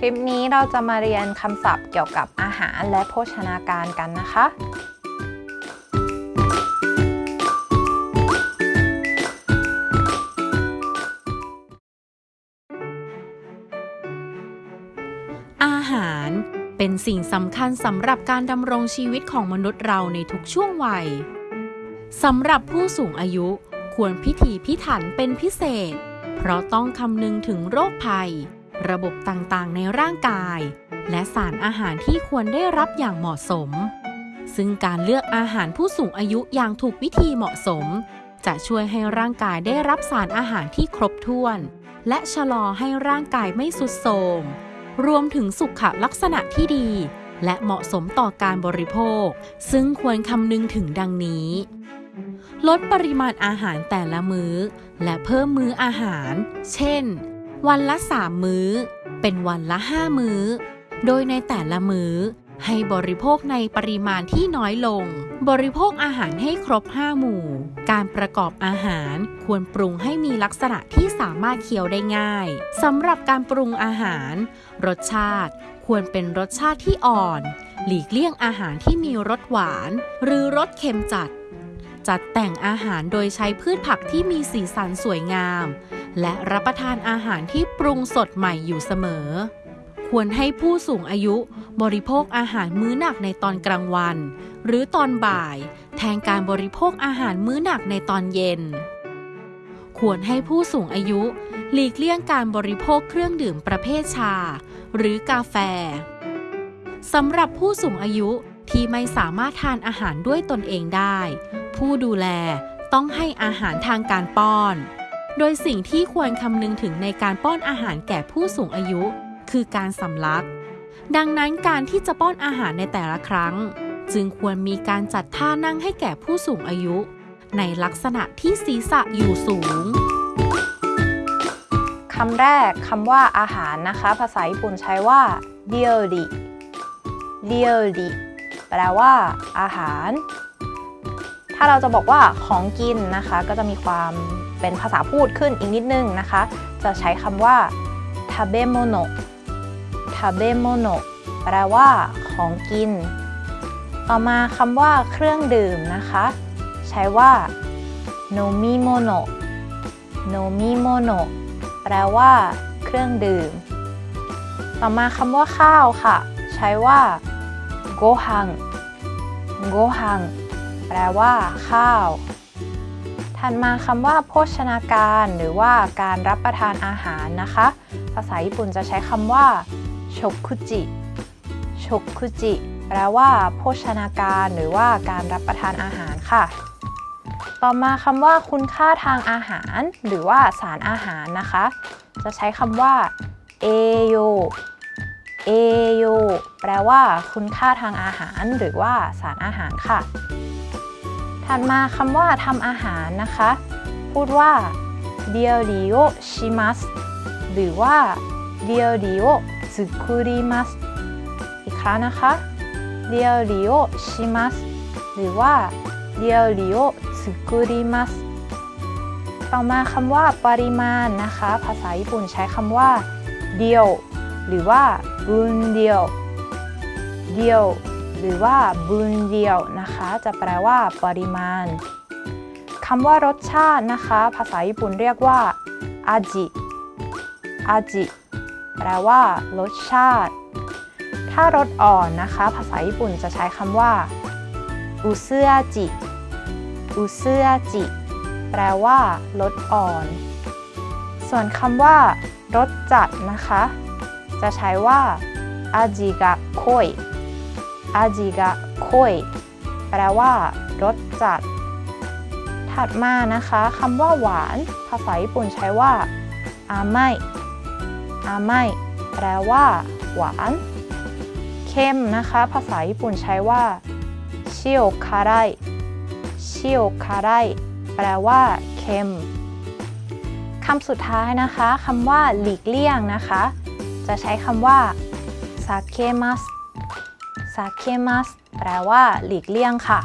คลิปนี้เราจะมาเรียนคำศัพท์เกี่ยวกับอาหารและโภชนาการกันนะคะ อาหารเป็นสิ่งสำคัญสำหรับการดำรงชีวิตของมนุษย์เราในทุกช่วงวัยสำหรับผู้สูงอายุควรพิถีพิถันเป็นพิเศษ เพราะต้องคำนึงถึงโรคภัย ระบบต่างๆ ในร่างกาย และสารอาหารที่ควรได้รับอย่างเหมาะสม ซึ่งการเลือกอาหารผู้สูงอายุอย่างถูกวิธีเหมาะสม จะช่วยให้ร่างกายได้รับสารอาหารที่ครบถ้วน และชะลอให้ร่างกายไม่สุดโทรมรวมถึงสุขลักษณะที่ดี และเหมาะสมต่อการบริโภค ซึ่งควรคำนึงถึงดังนี้ ลดปริมาณอาหารแต่ละมื้อ และเพิ่มมื้ออาหาร เช่น วันละ3มื้อ เป็นวันละ5มื้อ โดยในแต่ละมื้อ ให้บริโภคในปริมาณที่น้อยลง บริโภคอาหารให้ครบ5หมู่ การประกอบอาหารควรปรุงให้มีลักษณะที่สามารถเคี้ยวได้ง่ายสำหรับการปรุงอาหาร รสชาติควรเป็นรสชาติที่อ่อน หลีกเลี่ยงอาหารที่มีรสหวาน หรือรสเค็มจัด จัดแต่งอาหารโดยใช้พืชผักที่มีสีสันสวยงาม และรับประทานอาหารที่ปรุงสดใหม่อยู่เสมอ ควรให้ผู้สูงอายุบริโภคอาหารมื้อหนักในตอนกลางวัน หรือตอนบ่าย แทนการบริโภคอาหารมื้อหนักในตอนเย็น ควรให้ผู้สูงอายุ หลีกเลี่ยงการบริโภคเครื่องดื่มประเภทชา หรือกาแฟสำหรับผู้สูงอายุที่ไม่สามารถทานอาหารด้วยตนเองได้ ผู้ดูแลต้องให้อาหารทางการป้อน โดยสิ่งที่ควรคำนึงถึงในการป้อนอาหารแก่ผู้สูงอายุ คือการสำลัก ดังนั้นการที่จะป้อนอาหารในแต่ละครั้ง จึงควรมีการจัดท่านั่งให้แก่ผู้สูงอายุ ในลักษณะที่ศีรษะอยู่สูงคำแรกคำว่าอาหารนะคะ ภาษาญี่ปุ่นใช้ว่า料理 料理 แปลว่า อาหาร ถ้าเราจะบอกว่าของกินนะคะ ก็จะมีความเป็นภาษาพูดขึ้นอีกนิดนึงนะคะ จะใช้คำว่าทาเบโมโนทาเบโมโนแปลว่าของกิน ต่อมาคำว่าเครื่องดื่มนะคะ ใช้ว่า飲み物 飲み物 แปลว่าเครื่องดื่ม ต่อมาคำว่าข้าวค่ะ ใช้ว่าご飯 ご飯 แปลว่า ข้าว ถัดมาคำว่า โภชนาการ หรือว่าการรับประทานอาหารนะคะ ภาษาญี่ปุ่นจะใช้คำว่าโชคุจิโชคุจิแปลว่า โภชนาการ หรือว่าการรับประทานอาหารค่ะ ต่อมาคำว่า คุณค่าทางอาหาร หรือว่าสารอาหารนะคะ จะใช้คำว่าเอโยเอโยแปลว่า คุณค่าทางอาหาร หรือว่าสารอาหารค่ะ ถัดมาคำว่าทำอาหารนะคะ พูดว่าเดียวริโอชิมัสหรือว่าเดียวริโอซึคุริมัสอีกครั้งนะคะเดียวริโอชิมัสหรือว่าเดียวริโอซึคุริมัสต่อมาคำว่าปริมาณนะคะ ภาษาญี่ปุ่นใช้คำว่าเดียว หรือว่าบุนเดียวเดียว หรือว่าบุนเดียวนะคะ จะแปลว่า ปริมาณคำว่ารสชาตินะคะ ภาษาญี่ปุ่นเรียกว่าอาจิอาจิแปลว่า รสชาติ ถ้ารสอ่อนนะคะ ภาษาญี่ปุ่นจะใช้คำว่าอุเซึอาจิอุเซึอาจิแปลว่า รสอ่อน ส่วนคำว่ารสจัดนะคะ จะใช้ว่าอาจิกะโคย อาจิกะโคยแปลว่ารสจัด ถัดมานะคะคำว่าหวาน ภาษาญี่ปุ่นใช้ว่าอาไมอาไมแปลว่า หวานเค็มนะคะ ภาษาญี่ปุ่นใช้ว่าชิโอคาไรชิโอคาไรแปลว่าเค็มคำสุดท้ายนะคะคำว่าหลีกเลี่ยงนะคะ จะใช้คำว่าซาเคมัส ซาเคมัสแปลว่าหลีกเลี่ยงค่ะ